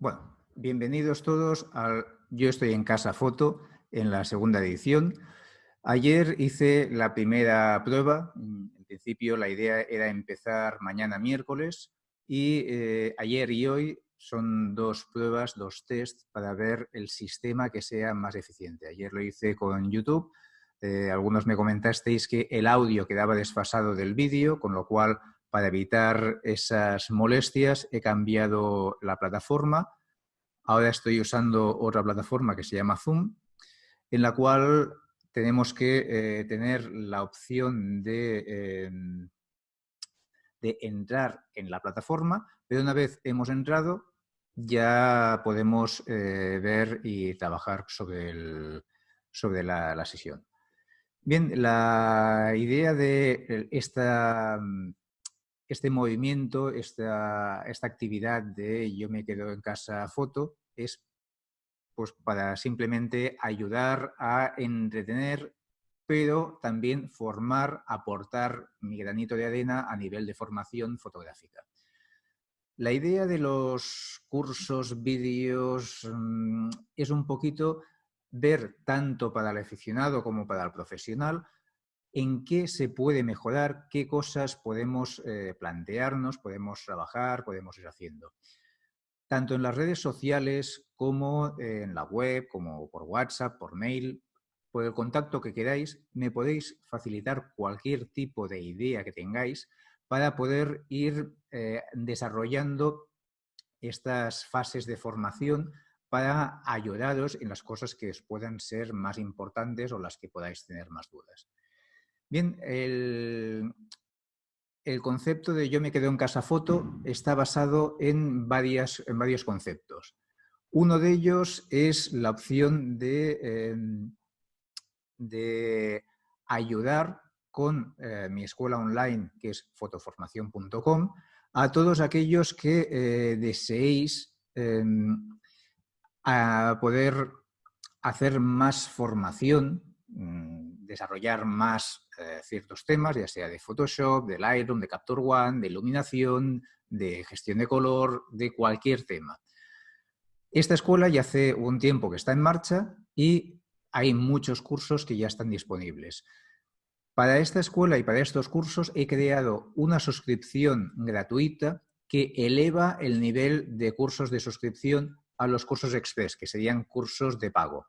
Bueno, bienvenidos todos al Yo estoy en casa foto en la segunda edición. Ayer hice la primera prueba. En principio la idea era empezar mañana miércoles y eh, ayer y hoy son dos pruebas, dos tests para ver el sistema que sea más eficiente. Ayer lo hice con YouTube. Eh, algunos me comentasteis que el audio quedaba desfasado del vídeo, con lo cual para evitar esas molestias he cambiado la plataforma. Ahora estoy usando otra plataforma que se llama Zoom, en la cual tenemos que eh, tener la opción de, em, de entrar en la plataforma, pero una vez hemos entrado ya podemos eh, ver y trabajar sobre, sobre la, sesión. Bien, la idea de esta este movimiento, esta, esta actividad de yo me quedo en casa foto es pues, para simplemente ayudar a entretener, pero también formar, aportar mi granito de arena a nivel de formación fotográfica. La idea de los cursos, vídeos, mm, es un poquito ver tanto para el aficionado como para el profesional en qué se puede mejorar, qué cosas podemos eh, plantearnos, podemos trabajar, podemos ir haciendo. Tanto en las redes sociales como en la web, como por WhatsApp, por mail, por el contacto que queráis, me podéis facilitar cualquier tipo de idea que tengáis para poder ir eh, desarrollando estas fases de formación para ayudaros en las cosas que os puedan ser más importantes o las que podáis tener más dudas. Bien, el, concepto de yo me quedo en casa foto está basado en, varias, en varios conceptos. Uno de ellos es la opción de, em, de ayudar con eh, mi escuela online, que es fotoformación.com, a todos aquellos que eh, deseéis em, a poder hacer más formación, mm, desarrollar más eh, ciertos temas, ya sea de Photoshop, de Lightroom, de Capture One, de iluminación, de gestión de color, de cualquier tema. Esta escuela ya hace un tiempo que está en marcha y hay muchos cursos que ya están disponibles. Para esta escuela y para estos cursos he creado una suscripción gratuita que eleva el nivel de cursos de suscripción a los cursos express, que serían cursos de pago.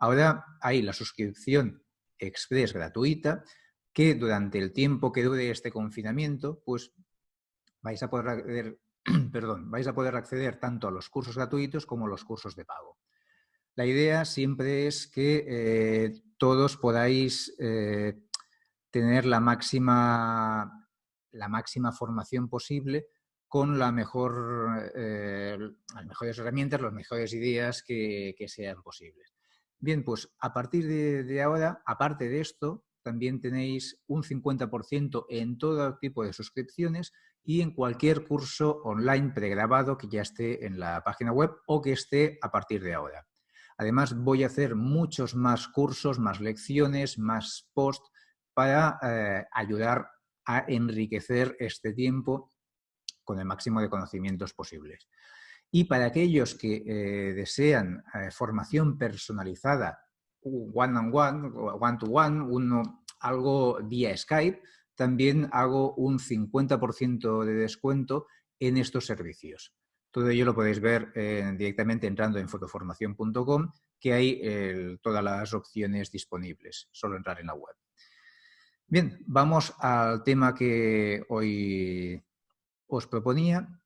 Ahora hay la suscripción express gratuita que durante el tiempo que dure este confinamiento, pues vais a poder acceder, perdón, vais a poder acceder tanto a los cursos gratuitos como a los cursos de pago. La idea siempre es que eh, todos podáis eh, tener la máxima, la máxima formación posible con eh, las mejores herramientas, las mejores ideas que, sean posibles. Bien, pues a partir de ahora, aparte de esto, también tenéis un 50% en todo tipo de suscripciones y en cualquier curso online pregrabado que ya esté en la página web o que esté a partir de ahora. Además, voy a hacer muchos más cursos, más lecciones, más posts para eh, ayudar a enriquecer este tiempo con el máximo de conocimientos posibles. Y para aquellos que eh, desean eh, formación personalizada one on one, one to one, uno, algo vía Skype, también hago un 50% de descuento en estos servicios. Todo ello lo podéis ver eh, directamente entrando en fotoformación.com, que hay todas las opciones disponibles, solo entrar en la web. Bien, vamos al tema que hoy os proponía,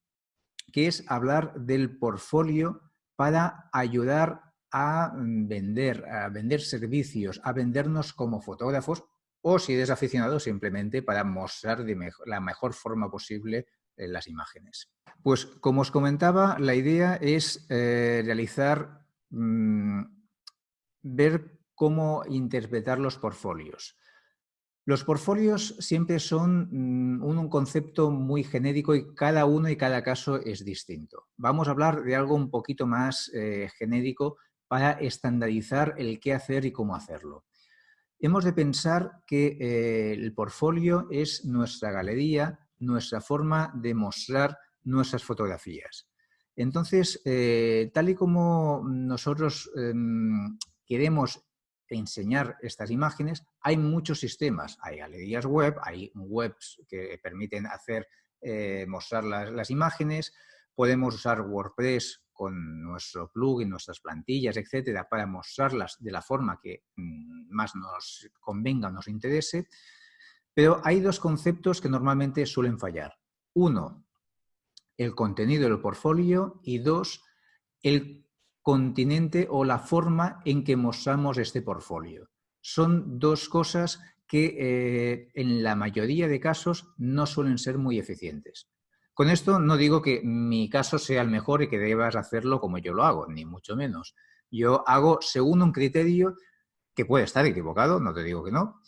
que es hablar del portfolio para ayudar a mm, vender, a vender servicios, a vendernos como fotógrafos o si eres aficionado simplemente para mostrar de la mejor forma posible eh, las imágenes. Pues como os comentaba, la idea es eh, realizar, mm, ver cómo interpretar los portfolios. Los portfolios siempre son mm, un, concepto muy genérico y cada uno y cada caso es distinto. Vamos a hablar de algo un poquito más eh, genérico para estandarizar el qué hacer y cómo hacerlo. Hemos de pensar que eh, el portfolio es nuestra galería, nuestra forma de mostrar nuestras fotografías. Entonces, eh, tal y como nosotros em, queremos enseñar estas imágenes, hay muchos sistemas. Hay galerías web, hay webs que permiten hacer, eh, mostrar las, imágenes, podemos usar WordPress con nuestro plugin, nuestras plantillas, etcétera, para mostrarlas de la forma que mm, más nos convenga o nos interese. Pero hay dos conceptos que normalmente suelen fallar. Uno, el contenido del portfolio y dos, el continente o la forma en que mostramos este portfolio. Son dos cosas que eh, en la mayoría de casos no suelen ser muy eficientes. Con esto no digo que mi caso sea el mejor y que debas hacerlo como yo lo hago, ni mucho menos. Yo hago según un criterio que puede estar equivocado, no te digo que no,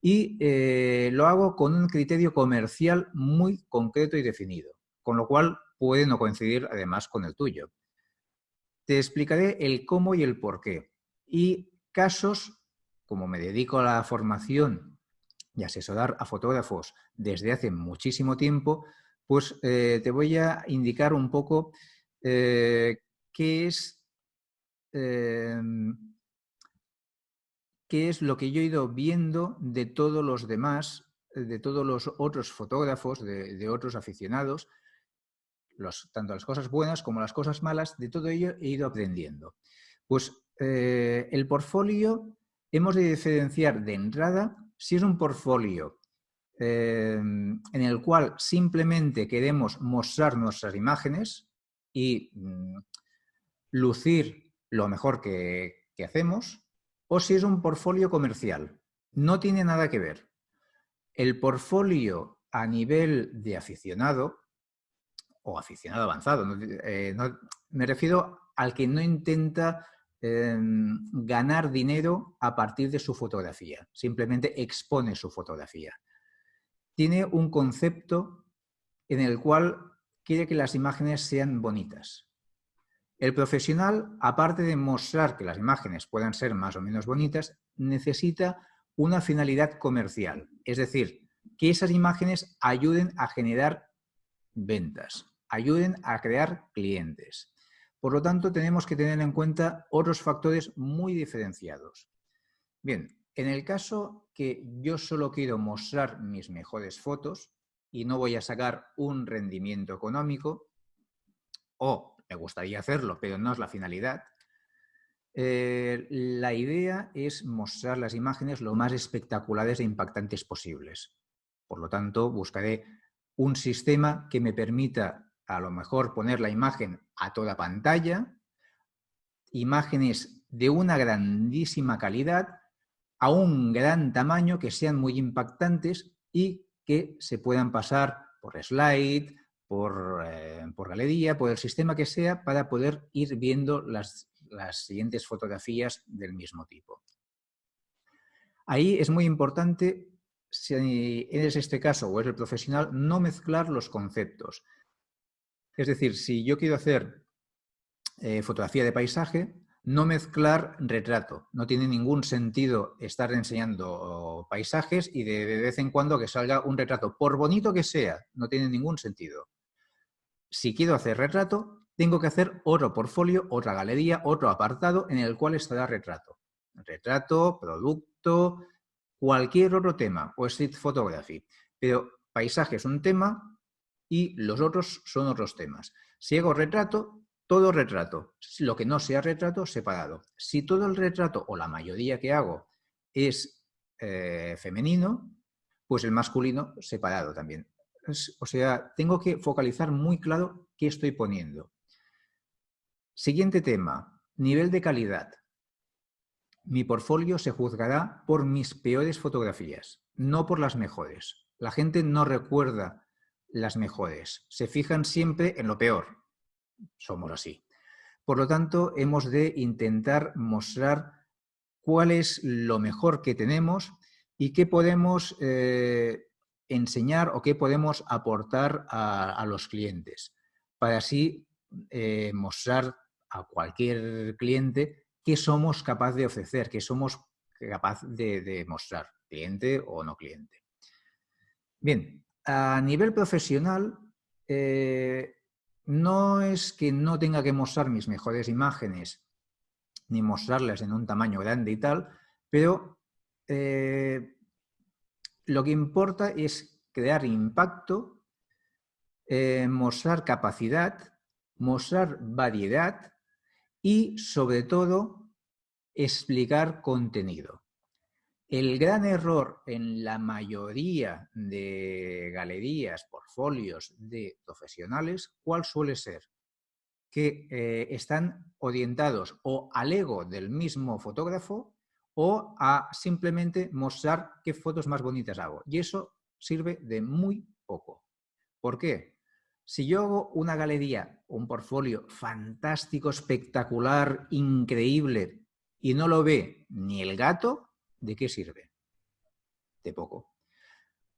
y eh, lo hago con un criterio comercial muy concreto y definido, con lo cual puede no coincidir además con el tuyo. Te explicaré el cómo y el por qué. Y casos, como me dedico a la formación y asesorar a fotógrafos desde hace muchísimo tiempo, pues eh, te voy a indicar un poco eh, qué es em, qué es lo que yo he ido viendo de todos los demás, de todos los otros fotógrafos, de otros aficionados, tanto las cosas buenas como las cosas malas, de todo ello he ido aprendiendo. Pues eh, el portfolio hemos de diferenciar de entrada si es un portfolio eh, en el cual simplemente queremos mostrar nuestras imágenes y mm, lucir lo mejor que, que hacemos, o si es un portfolio comercial. No tiene nada que ver. El portfolio a nivel de aficionado o aficionado avanzado. Eh, me refiero al que no intenta em, ganar dinero a partir de su fotografía, simplemente expone su fotografía. Tiene un concepto en el cual quiere que las imágenes sean bonitas. El profesional, aparte de mostrar que las imágenes puedan ser más o menos bonitas, necesita una finalidad comercial, es decir, que esas imágenes ayuden a generar ventas ayuden a crear clientes. Por lo tanto, tenemos que tener en cuenta otros factores muy diferenciados. Bien, en el caso que yo solo quiero mostrar mis mejores fotos y no voy a sacar un rendimiento económico, o me gustaría hacerlo, pero no es la finalidad, eh, la idea es mostrar las imágenes lo más espectaculares e impactantes posibles. Por lo tanto, buscaré un sistema que me permita a lo mejor poner la imagen a toda pantalla, imágenes de una grandísima calidad, a un gran tamaño, que sean muy impactantes y que se puedan pasar por slide, por, eh, por galería, por el sistema que sea, para poder ir viendo las, las siguientes fotografías del mismo tipo. Ahí es muy importante, si es este caso o es el profesional, no mezclar los conceptos. Es decir, si yo quiero hacer eh, fotografía de paisaje, no mezclar retrato. No tiene ningún sentido estar enseñando paisajes y de, vez en cuando que salga un retrato, por bonito que sea, no tiene ningún sentido. Si quiero hacer retrato, tengo que hacer otro portfolio, otra galería, otro apartado en el cual estará retrato. Retrato, producto, cualquier otro tema o street photography. Pero paisaje es un tema, y los otros son otros temas. Si hago retrato, todo retrato. Lo que no sea retrato, separado. Si todo el retrato o la mayoría que hago es eh, femenino, pues el masculino separado también. o sea, tengo que focalizar muy claro qué estoy poniendo. Siguiente tema, nivel de calidad. Mi portfolio se juzgará por mis peores fotografías, no por las mejores. La gente no recuerda las mejores. Se fijan siempre en lo peor. Somos así. Por lo tanto, hemos de intentar mostrar cuál es lo mejor que tenemos y qué podemos eh, enseñar o qué podemos aportar a, los clientes para así eh, mostrar a cualquier cliente qué somos capaz de ofrecer, qué somos capaz de, de mostrar, cliente o no cliente. Bien, a nivel profesional, eh, no es que no tenga que mostrar mis mejores imágenes ni mostrarlas en un tamaño grande y tal, pero eh, lo que importa es crear impacto, eh, mostrar capacidad, mostrar variedad y, sobre todo, explicar contenido. El gran error en la mayoría de galerías, portfolios de profesionales, ¿cuál suele ser? Que eh, están orientados o al ego del mismo fotógrafo o a simplemente mostrar qué fotos más bonitas hago. Y eso sirve de muy poco. ¿Por qué? Si yo hago una galería, un portfolio fantástico, espectacular, increíble, y no lo ve ni el gato, ¿de qué sirve? De poco.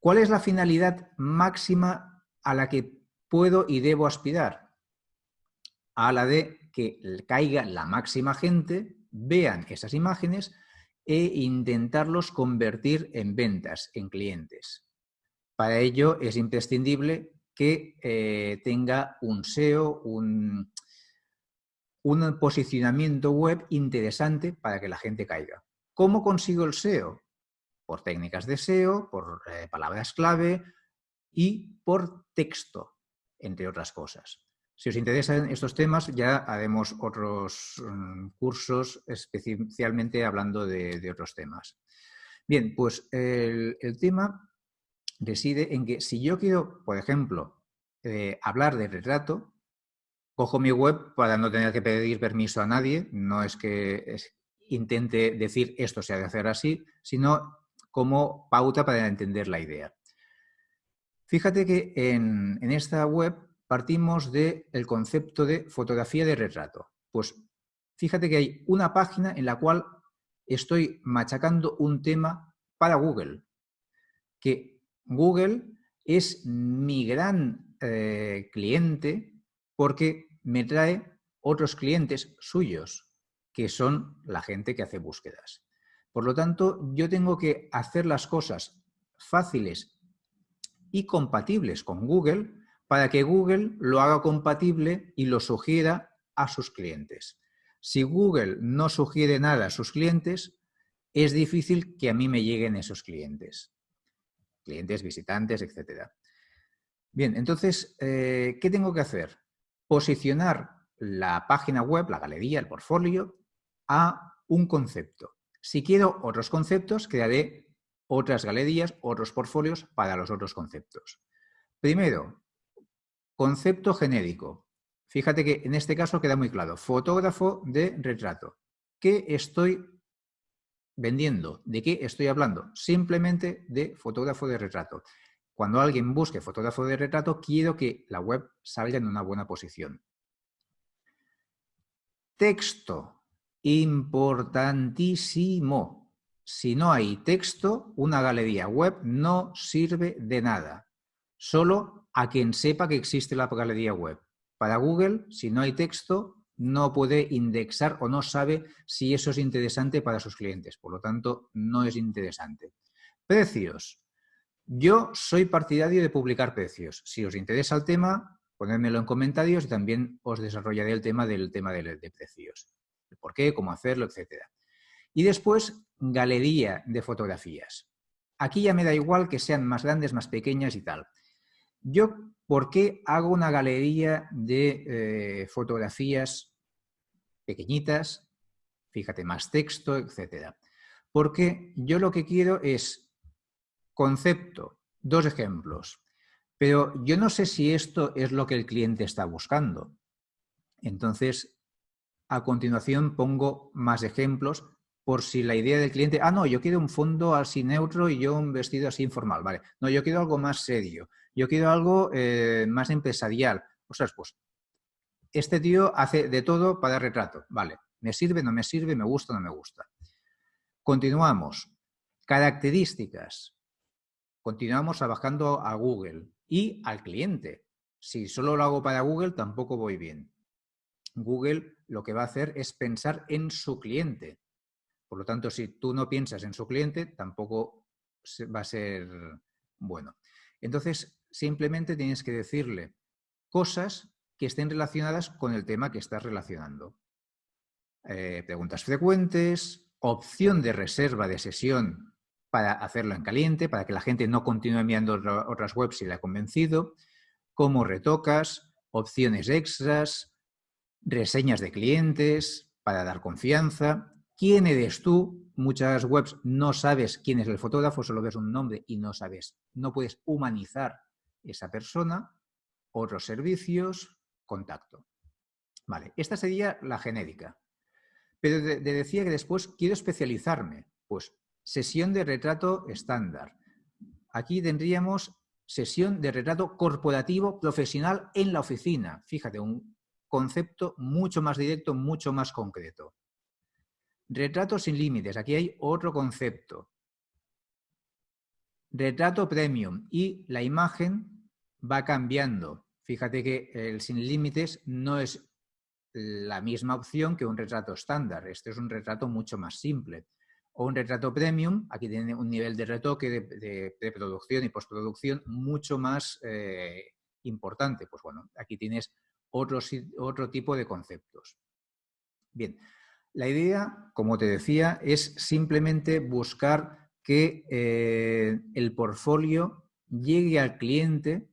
¿Cuál es la finalidad máxima a la que puedo y debo aspirar? A la de que caiga la máxima gente, vean esas imágenes e intentarlos convertir en ventas, en clientes. Para ello es imprescindible que eh, tenga un SEO, un, un posicionamiento web interesante para que la gente caiga. ¿Cómo consigo el SEO? Por técnicas de SEO, por eh, palabras clave y por texto, entre otras cosas. Si os interesan estos temas, ya haremos otros mm, cursos especialmente hablando de, otros temas. Bien, pues el, tema reside en que si yo quiero, por ejemplo, eh, hablar de retrato, cojo mi web para no tener que pedir permiso a nadie, no es que intente decir esto se ha de hacer así, sino como pauta para entender la idea. Fíjate que en, esta web partimos del concepto de fotografía de retrato. Pues fíjate que hay una página en la cual estoy machacando un tema para Google, que Google es mi gran eh, cliente porque me trae otros clientes suyos que son la gente que hace búsquedas. Por lo tanto, yo tengo que hacer las cosas fáciles y compatibles con Google para que Google lo haga compatible y lo sugiera a sus clientes. Si Google no sugiere nada a sus clientes, es difícil que a mí me lleguen esos clientes. Clientes, visitantes, etc. Bien, entonces, eh, ¿qué tengo que hacer? Posicionar la página web, la galería, el portfolio, a un concepto. Si quiero otros conceptos, crearé otras galerías, otros portfolios para los otros conceptos. Primero, concepto genérico. Fíjate que en este caso queda muy claro. Fotógrafo de retrato. ¿Qué estoy vendiendo? ¿De qué estoy hablando? Simplemente de fotógrafo de retrato. Cuando alguien busque fotógrafo de retrato, quiero que la web salga en una buena posición. Texto importantísimo. Si no hay texto, una galería web no sirve de nada. Solo a quien sepa que existe la galería web. Para Google, si no hay texto, no puede indexar o no sabe si eso es interesante para sus clientes. Por lo tanto, no es interesante. Precios. Yo soy partidario de publicar precios. Si os interesa el tema, ponedmelo en comentarios y también os desarrollaré el tema del tema de, de precios por qué, cómo hacerlo, etc. Y después, galería de fotografías. Aquí ya me da igual que sean más grandes, más pequeñas y tal. Yo, ¿por qué hago una galería de eh, fotografías pequeñitas? Fíjate, más texto, etc. Porque yo lo que quiero es concepto, dos ejemplos. Pero yo no sé si esto es lo que el cliente está buscando. Entonces, a continuación pongo más ejemplos por si la idea del cliente, ah, no, yo quiero un fondo así neutro y yo un vestido así informal, ¿vale? No, yo quiero algo más serio, yo quiero algo eh, más empresarial. O sea, pues, este tío hace de todo para retrato, ¿vale? ¿Me sirve, no me sirve, me gusta, no me gusta? Continuamos. Características. Continuamos trabajando a Google y al cliente. Si solo lo hago para Google, tampoco voy bien. Google lo que va a hacer es pensar en su cliente. Por lo tanto, si tú no piensas en su cliente, tampoco va a ser bueno. Entonces, simplemente tienes que decirle cosas que estén relacionadas con el tema que estás relacionando. Eh, preguntas frecuentes, opción de reserva de sesión para hacerlo en caliente, para que la gente no continúe enviando otras webs si le ha convencido, cómo retocas, opciones extras, reseñas de clientes para dar confianza, quién eres tú. Muchas webs no sabes quién es el fotógrafo, solo ves un nombre y no sabes, no puedes humanizar esa persona, otros servicios, contacto. Vale, esta sería la genérica. Pero te decía que después quiero especializarme. Pues sesión de retrato estándar. Aquí tendríamos sesión de retrato corporativo profesional en la oficina. Fíjate, un concepto mucho más directo, mucho más concreto. Retrato sin límites. Aquí hay otro concepto. Retrato premium y la imagen va cambiando. Fíjate que el sin límites no es la misma opción que un retrato estándar. Este es un retrato mucho más simple. O un retrato premium, aquí tiene un nivel de retoque de, producción y postproducción mucho más eh, importante. Pues bueno, aquí tienes otro, otro tipo de conceptos. Bien, la idea, como te decía, es simplemente buscar que eh, el portfolio llegue al cliente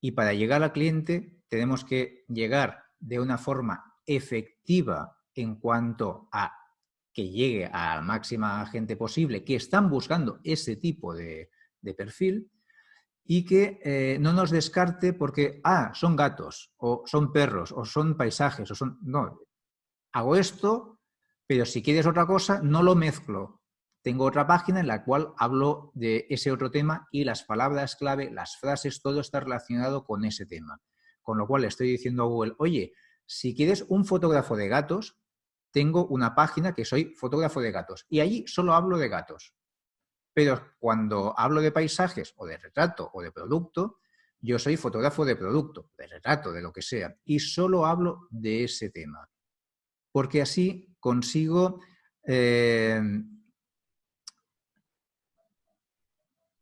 y para llegar al cliente tenemos que llegar de una forma efectiva en cuanto a que llegue a la máxima gente posible que están buscando ese tipo de, perfil y que eh, no nos descarte porque, ah, son gatos, o son perros, o son paisajes, o son... No, hago esto, pero si quieres otra cosa, no lo mezclo. Tengo otra página en la cual hablo de ese otro tema y las palabras clave, las frases, todo está relacionado con ese tema. Con lo cual le estoy diciendo a Google, oye, si quieres un fotógrafo de gatos, tengo una página que soy fotógrafo de gatos y allí solo hablo de gatos. Pero cuando hablo de paisajes o de retrato o de producto, yo soy fotógrafo de producto, de retrato, de lo que sea, y solo hablo de ese tema. Porque así consigo eh,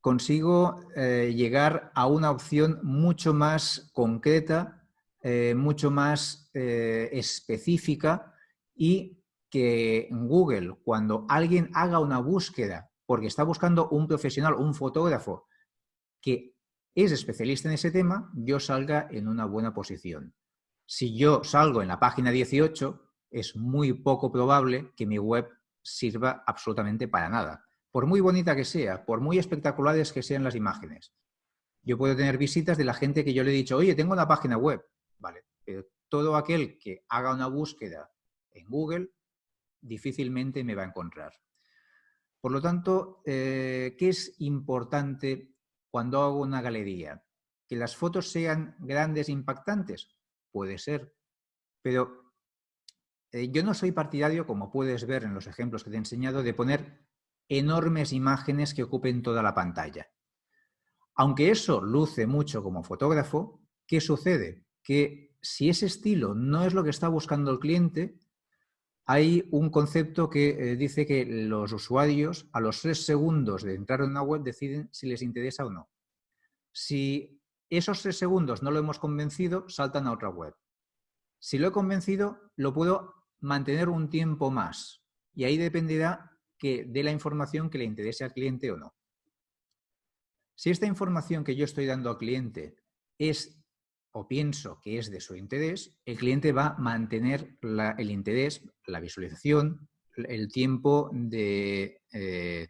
consigo eh, llegar a una opción mucho más concreta, eh, mucho más específica y que Google, cuando alguien haga una búsqueda porque está buscando un profesional, un fotógrafo que es especialista en ese tema, yo salga en una buena posición. Si yo salgo en la página 18, es muy poco probable que mi web sirva absolutamente para nada por muy bonita que sea, por muy espectaculares que sean las imágenes. Yo puedo tener visitas de la gente que yo le he dicho, oye, tengo una página web. Vale, pero todo aquel que haga una búsqueda en Google difícilmente me va a encontrar. Por lo tanto, eh, ¿qué es importante cuando hago una galería? ¿Que las fotos sean grandes e impactantes? Puede ser, pero eh, yo no soy partidario, como puedes ver en los ejemplos que te he enseñado, de poner enormes imágenes que ocupen toda la pantalla. Aunque eso luce mucho como fotógrafo, ¿qué sucede? Que si ese estilo no es lo que está buscando el cliente, hay un concepto que eh, dice que los usuarios a los tres segundos de entrar en una web deciden si les interesa o no. Si esos tres segundos no lo hemos convencido, saltan a otra web. Si lo he convencido, lo puedo mantener un tiempo más. Y ahí dependerá que dé la información que le interese al cliente o no. Si esta información que yo estoy dando al cliente es o pienso que es de su interés, el cliente va a mantener el interés, la visualización, el tiempo de, eh,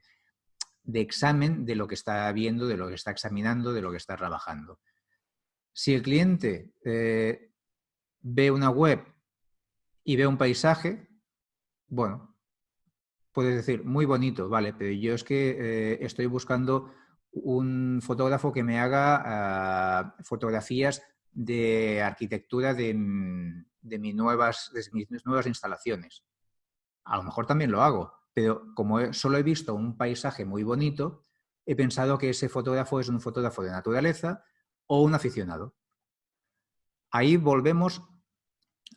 de, examen de lo que está viendo, de lo que está examinando, de lo que está trabajando. Si el cliente eh, ve una web y ve un paisaje, bueno, puedes decir, muy bonito, vale, pero yo es que eh, estoy buscando un fotógrafo que me haga ah, fotografías de arquitectura de, mis, nuevas, mis nuevas instalaciones. A lo mejor también lo hago, pero como solo he visto un paisaje muy bonito, he pensado que ese fotógrafo es un fotógrafo de naturaleza o un aficionado. Ahí volvemos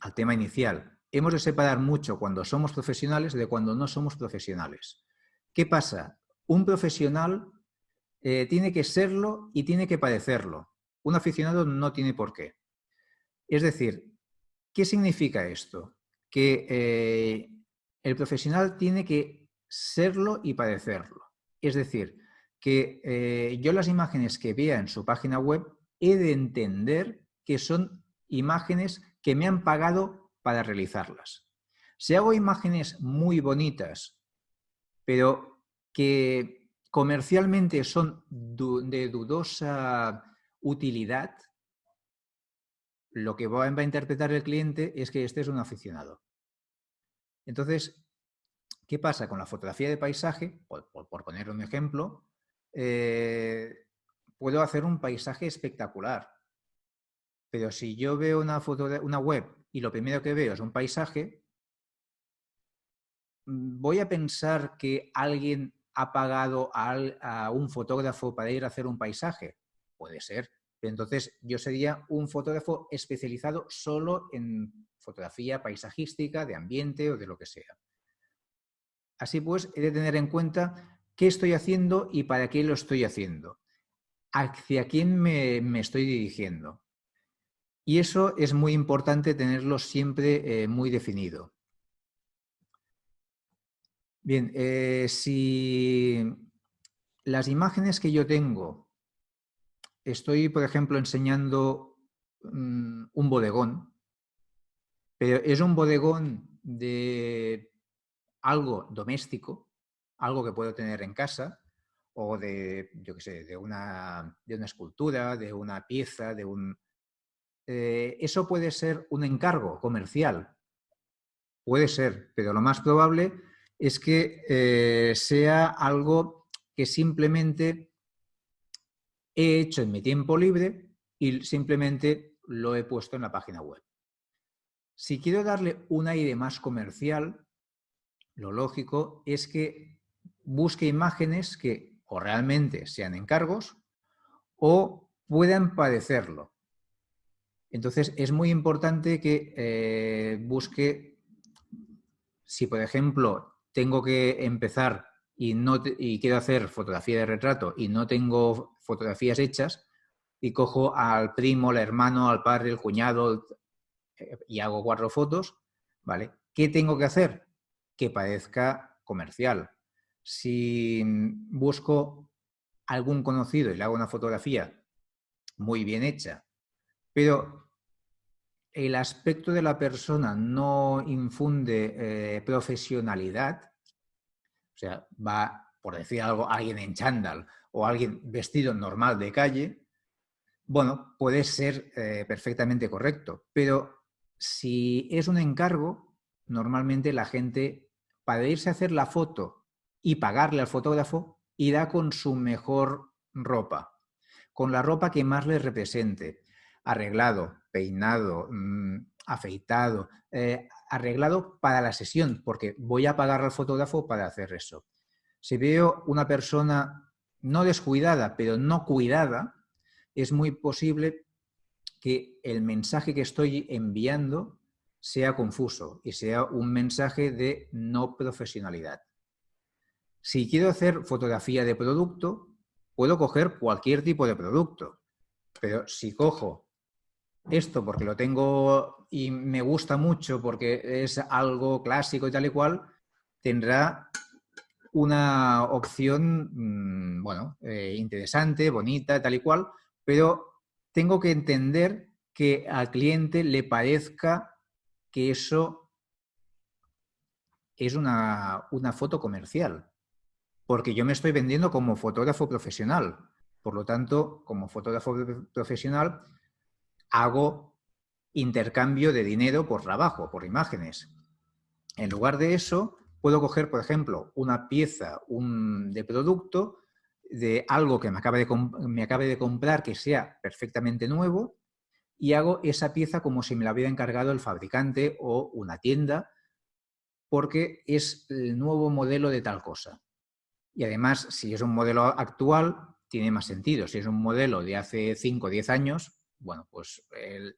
al tema inicial hemos de separar mucho cuando somos profesionales de cuando no somos profesionales. ¿Qué pasa? Un profesional eh, tiene que serlo y tiene que padecerlo. Un aficionado no tiene por qué. Es decir, ¿qué significa esto? Que eh, el profesional tiene que serlo y padecerlo. Es decir, que eh, yo las imágenes que vea en su página web he de entender que son imágenes que me han pagado para realizarlas. Si hago imágenes muy bonitas, pero que comercialmente son de dudosa utilidad, lo que va a interpretar el cliente es que este es un aficionado. Entonces, ¿qué pasa con la fotografía de paisaje? Por, poner un ejemplo, eh, puedo hacer un paisaje espectacular, pero si yo veo una foto de una web y lo primero que veo es un paisaje, mm, voy a pensar que alguien ha pagado a, un fotógrafo para ir a hacer un paisaje. Puede ser. entonces yo sería un fotógrafo especializado solo en fotografía paisajística, de ambiente o de lo que sea. Así pues, he de tener en cuenta qué estoy haciendo y para qué lo estoy haciendo. Hacia quién me estoy dirigiendo. Y eso es muy importante tenerlo siempre eh, muy definido. Bien, eh, si las imágenes que yo tengo, estoy, por ejemplo, enseñando mm, un bodegón, pero es un bodegón de algo doméstico, algo que puedo tener en casa, o de, yo qué sé, de una, de una escultura, de una pieza, de un, eh, eso puede ser un encargo comercial. Puede ser, pero lo más probable es que eh, sea algo que simplemente he hecho en mi tiempo libre y simplemente lo he puesto en la página web. Si quiero darle un aire más comercial, lo lógico es que busque imágenes que o realmente sean encargos o puedan padecerlo. Entonces, es muy importante que eh, busque, si por ejemplo tengo que empezar y, no y quiero hacer fotografía de retrato y no tengo fotografías hechas, y cojo al primo, al hermano, al padre, el cuñado eh, y hago cuatro fotos, ¿vale? ¿Qué tengo que hacer? Que parezca comercial. Si busco algún conocido y le hago una fotografía muy bien hecha pero el aspecto de la persona no infunde eh, profesionalidad, o sea, va, por decir algo, alguien en chándal o alguien vestido normal de calle, bueno, puede ser eh, perfectamente correcto, pero si es un encargo, normalmente la gente, para irse a hacer la foto y pagarle al fotógrafo, irá con su mejor ropa, con la ropa que más le represente arreglado, peinado, mm, afeitado, eh, arreglado para la sesión, porque voy a pagar al fotógrafo para hacer eso. Si veo una persona no descuidada, pero no cuidada, es muy posible que el mensaje que estoy enviando sea confuso y sea un mensaje de no profesionalidad. Si quiero hacer fotografía de producto, puedo coger cualquier tipo de producto, pero si cojo esto porque lo tengo y me gusta mucho porque es algo clásico y tal y cual, tendrá una opción, mm, bueno, eh, interesante, bonita, tal y cual, pero tengo que entender que al cliente le parezca que eso es una, una foto comercial, porque yo me estoy vendiendo como fotógrafo profesional. Por lo tanto, como fotógrafo profesional, hago intercambio de dinero por trabajo, por imágenes. En lugar de eso, puedo coger, por ejemplo, una pieza de producto de algo que me acabe, de me acabe de comprar que sea perfectamente nuevo y hago esa pieza como si me la hubiera encargado el fabricante o una tienda porque es el nuevo modelo de tal cosa. Y además, si es un modelo actual, tiene más sentido. Si es un modelo de hace 5 o 10 años, bueno, pues el,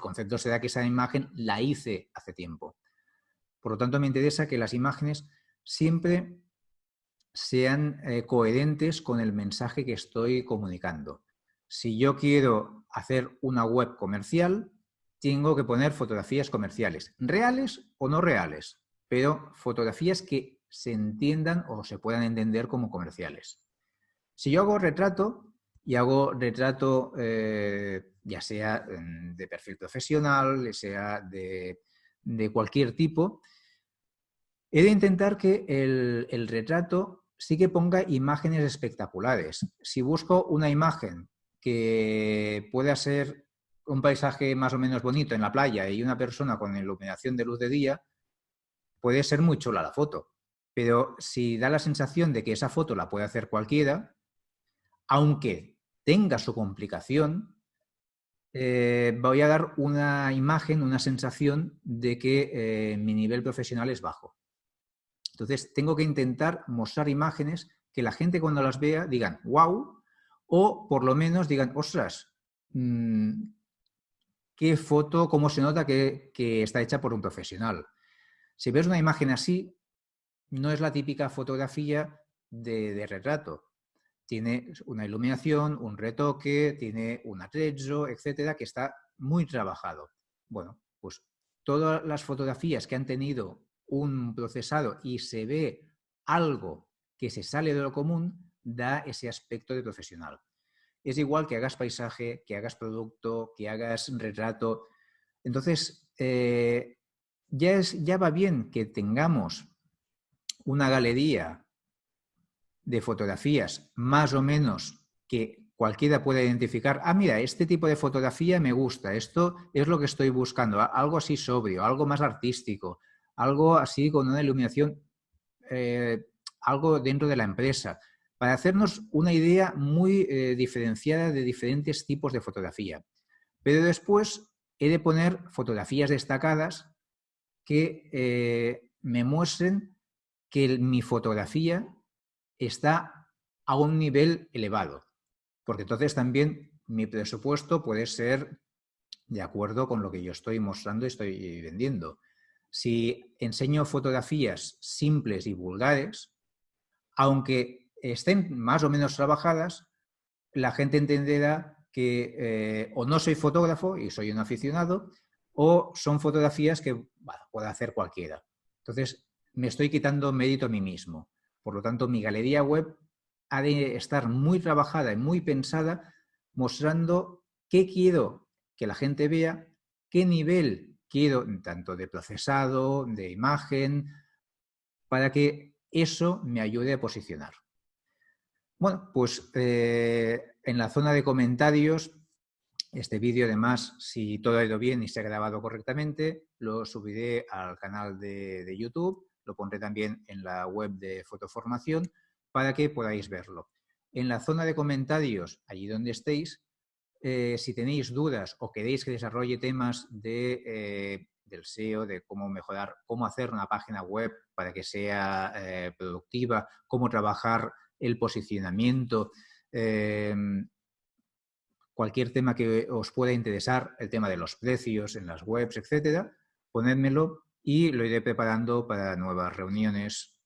concepto se da que esa imagen la hice hace tiempo. Por lo tanto, me interesa que las imágenes siempre sean eh, coherentes con el mensaje que estoy comunicando. Si yo quiero hacer una web comercial, tengo que poner fotografías comerciales, reales o no reales, pero fotografías que se entiendan o se puedan entender como comerciales. Si yo hago retrato y hago retrato eh, ya sea mm, de perfil profesional, sea de, cualquier tipo, he de intentar que el, retrato sí que ponga imágenes espectaculares. Si busco una imagen que pueda ser un paisaje más o menos bonito en la playa y una persona con iluminación de luz de día, puede ser muy chula la foto. Pero si da la sensación de que esa foto la puede hacer cualquiera, aunque tenga su complicación, eh, voy a dar una imagen, una sensación de que eh, mi nivel profesional es bajo. Entonces, tengo que intentar mostrar imágenes que la gente cuando las vea digan, wow, o por lo menos digan, ostras, mm, qué foto, cómo se nota que, está hecha por un profesional. Si ves una imagen así, no es la típica fotografía de retrato tiene una iluminación, un retoque, tiene un atrezzo, etcétera, que está muy trabajado. Bueno, pues todas las fotografías que han tenido un procesado y se ve algo que se sale de lo común, da ese aspecto de profesional. Es igual que hagas paisaje, que hagas producto, que hagas retrato. Entonces, eh, ya, es, ya va bien que tengamos una galería de fotografías más o menos que cualquiera pueda identificar, ah, mira, este tipo de fotografía me gusta, esto es lo que estoy buscando, algo así sobrio, algo más artístico, algo así con una iluminación, eh, algo dentro de la empresa, para hacernos una idea muy eh, diferenciada de diferentes tipos de fotografía. Pero después he de poner fotografías destacadas que eh, me muestren que mi fotografía está a un nivel elevado, porque entonces también mi presupuesto puede ser de acuerdo con lo que yo estoy mostrando y estoy vendiendo. Si enseño fotografías simples y vulgares, aunque estén más o menos trabajadas, la gente entenderá que eh, o no soy fotógrafo y soy un aficionado, o son fotografías que puede hacer cualquiera. Entonces, me estoy quitando mérito a mí mismo. Por lo tanto, mi galería web ha de estar muy trabajada y muy pensada mostrando qué quiero que la gente vea, qué nivel quiero tanto de procesado, de imagen, para que eso me ayude a posicionar. Bueno, pues eh, en la zona de comentarios, este vídeo además, si todo ha ido bien y se ha grabado correctamente, lo subiré al canal de YouTube lo pondré también en la web de Fotoformación para que podáis verlo. En la zona de comentarios, allí donde estéis, eh, si tenéis dudas o queréis que desarrolle temas de, eh, del SEO, de cómo mejorar, cómo hacer una página web para que sea eh, productiva, cómo trabajar el posicionamiento, cualquier tema que os pueda interesar, el tema de los precios en las webs, etcétera, ponedmelo y lo iré preparando para nuevas reuniones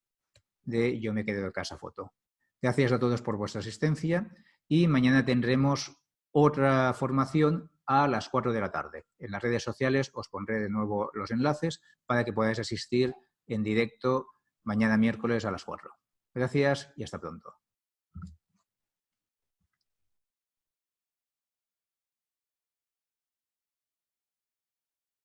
de Yo me quedo de casa foto. Gracias a todos por vuestra asistencia y mañana tendremos otra formación a las 4 de la tarde. En las redes sociales os pondré de nuevo los enlaces para que podáis asistir en directo mañana miércoles a las 4. Gracias y hasta pronto.